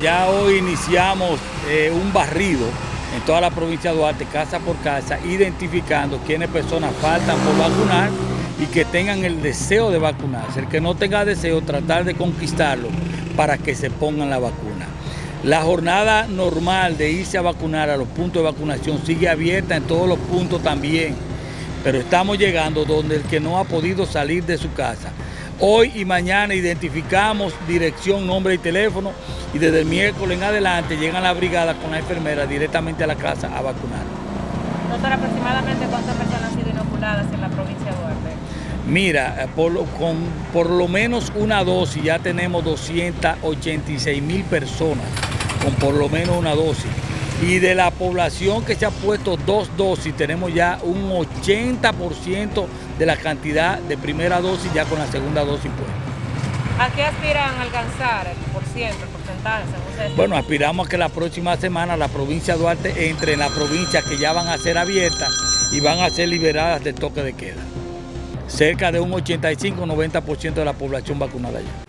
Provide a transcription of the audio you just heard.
Ya hoy iniciamos eh, un barrido en toda la provincia de Duarte, casa por casa, identificando quiénes personas faltan por vacunar y que tengan el deseo de vacunarse. El que no tenga deseo, tratar de conquistarlo para que se pongan la vacuna. La jornada normal de irse a vacunar a los puntos de vacunación sigue abierta en todos los puntos también, pero estamos llegando donde el que no ha podido salir de su casa Hoy y mañana identificamos dirección, nombre y teléfono y desde el miércoles en adelante llegan las brigadas con la enfermera directamente a la casa a vacunar. Doctor, aproximadamente cuántas personas han sido inoculadas en la provincia de Duarte? Mira, eh, por lo, con por lo menos una dosis ya tenemos 286 mil personas con por lo menos una dosis. Y de la población que se ha puesto dos dosis, tenemos ya un 80% de la cantidad de primera dosis ya con la segunda dosis puesta. ¿A qué aspiran a alcanzar el por ciento, el porcentaje? Bueno, aspiramos a que la próxima semana la provincia de Duarte entre en las provincias que ya van a ser abiertas y van a ser liberadas del toque de queda. Cerca de un 85-90% de la población vacunada ya.